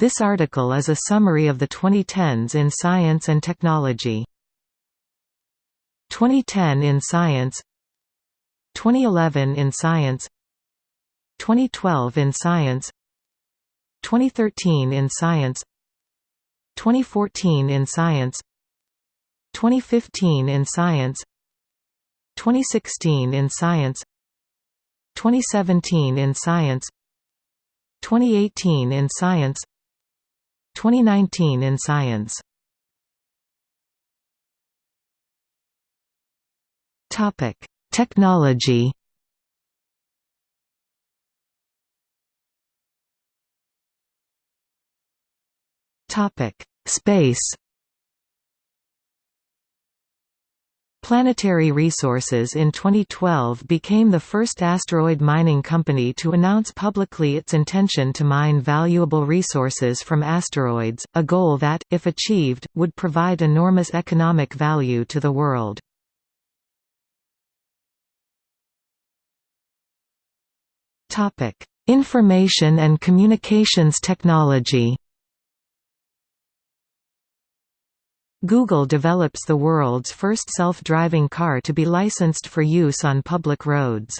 This article is a summary of the 2010s in science and technology. 2010 in science. 2011 in science. 2012 in science. 2013 in science. 2014 in science. 2015 in science. 2016 in science. 2017 in science. 2018 in science 2019 in science Topic: Technology. Topic: Space. Planetary Resources in 2012 became the first asteroid mining company to announce publicly its intention to mine valuable resources from asteroids, a goal that, if achieved, would provide enormous economic value to the world. Information and communications technology Google develops the world's first self-driving car to be licensed for use on public roads.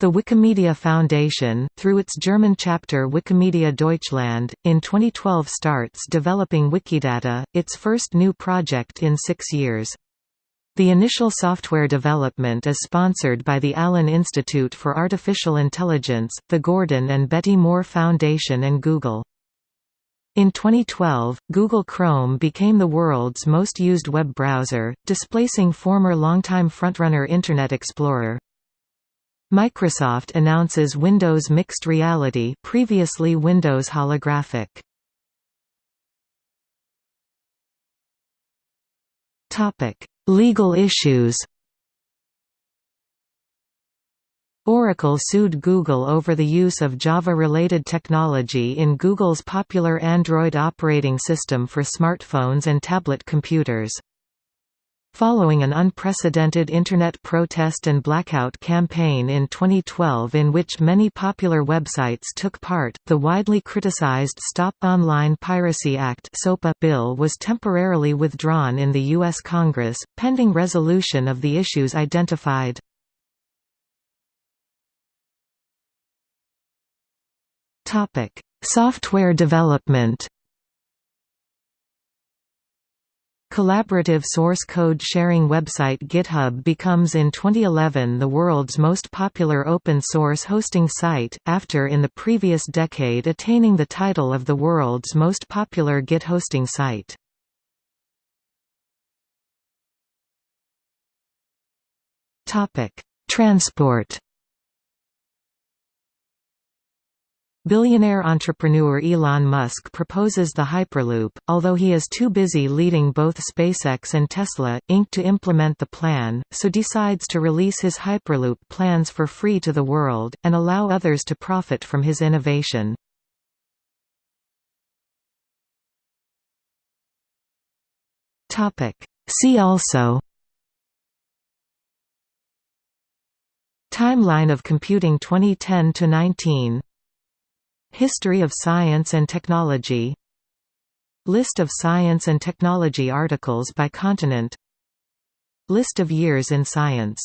The Wikimedia Foundation, through its German chapter Wikimedia Deutschland, in 2012 starts developing Wikidata, its first new project in six years. The initial software development is sponsored by the Allen Institute for Artificial Intelligence, the Gordon and Betty Moore Foundation and Google. In 2012, Google Chrome became the world's most used web browser, displacing former longtime frontrunner Internet Explorer. Microsoft announces Windows Mixed Reality previously Windows Holographic. Legal issues Oracle sued Google over the use of Java-related technology in Google's popular Android operating system for smartphones and tablet computers. Following an unprecedented Internet protest and blackout campaign in 2012 in which many popular websites took part, the widely criticized Stop Online Piracy Act bill was temporarily withdrawn in the U.S. Congress, pending resolution of the issues identified. Topic: Software development. Collaborative source code sharing website GitHub becomes in 2011 the world's most popular open source hosting site, after in the previous decade attaining the title of the world's most popular Git hosting site. Transport Billionaire entrepreneur Elon Musk proposes the Hyperloop, although he is too busy leading both SpaceX and Tesla, Inc. to implement the plan, so decides to release his Hyperloop plans for free to the world, and allow others to profit from his innovation. See also Timeline of computing 2010–19 History of science and technology. List of science and technology articles by continent. List of years in science